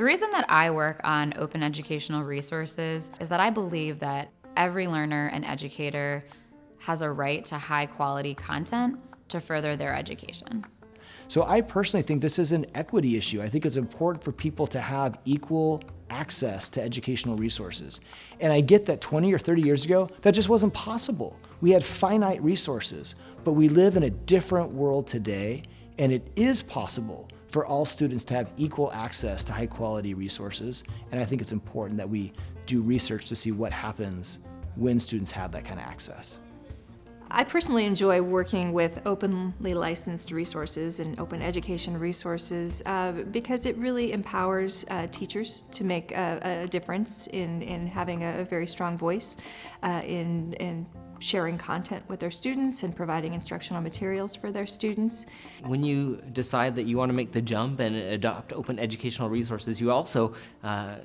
The reason that I work on open educational resources is that I believe that every learner and educator has a right to high quality content to further their education. So I personally think this is an equity issue. I think it's important for people to have equal access to educational resources. And I get that 20 or 30 years ago, that just wasn't possible. We had finite resources, but we live in a different world today, and it is possible for all students to have equal access to high quality resources. And I think it's important that we do research to see what happens when students have that kind of access. I personally enjoy working with openly licensed resources and open education resources uh, because it really empowers uh, teachers to make a, a, difference in, in having a very strong voice uh, in, in sharing content with their students and providing instructional materials for their students. When you decide that you want to make the jump and adopt open educational resources, you also uh,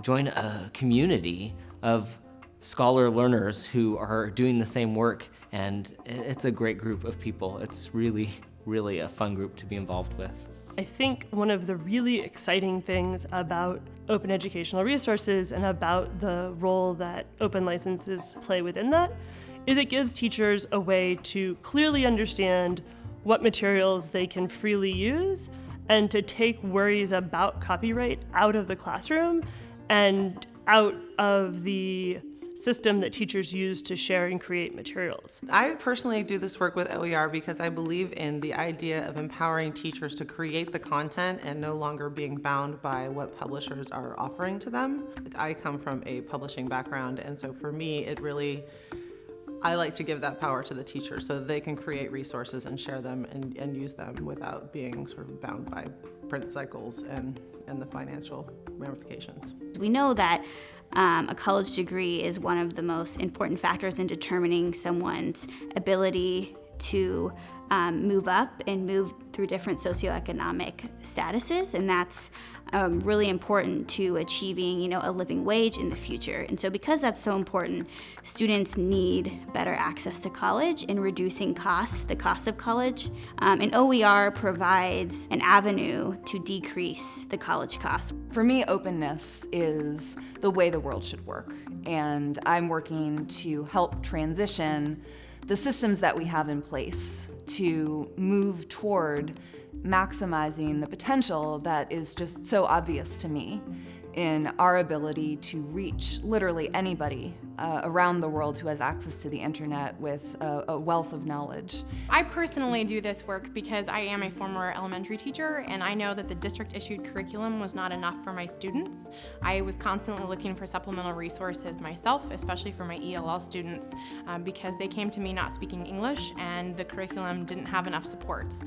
join a community of scholar learners who are doing the same work and it's a great group of people. It's really, really a fun group to be involved with. I think one of the really exciting things about open educational resources and about the role that open licenses play within that is it gives teachers a way to clearly understand what materials they can freely use and to take worries about copyright out of the classroom and out of the system that teachers use to share and create materials. I personally do this work with OER because I believe in the idea of empowering teachers to create the content and no longer being bound by what publishers are offering to them. I come from a publishing background and so for me it really I like to give that power to the teacher so they can create resources and share them and, and use them without being sort of bound by print cycles and, and the financial ramifications. We know that um, a college degree is one of the most important factors in determining someone's ability to um, move up and move through different socioeconomic statuses, and that's um, really important to achieving, you know, a living wage in the future. And so because that's so important, students need better access to college and reducing costs, the cost of college. Um, and OER provides an avenue to decrease the college costs. For me, openness is the way the world should work. And I'm working to help transition the systems that we have in place to move toward maximizing the potential that is just so obvious to me in our ability to reach literally anybody uh, around the world who has access to the internet with a, a, wealth of knowledge. I personally do this work because I am a former elementary teacher and I know that the district issued curriculum was not enough for my students. I was constantly looking for supplemental resources myself, especially for my ELL students, um, because they came to me not speaking English and the curriculum didn't have enough supports.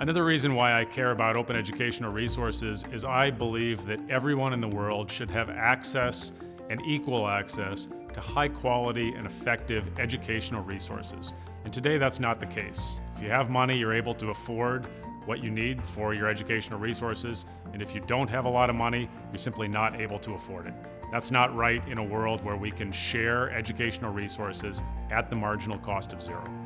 Another reason why I care about open educational resources is I believe that everyone in the world should have access and equal access to high quality and effective educational resources. And today that's not the case. If you have money, you're able to afford what you need for your educational resources. And if you don't have a lot of money, you're simply not able to afford it. That's not right in a world where we can share educational resources at the marginal cost of zero.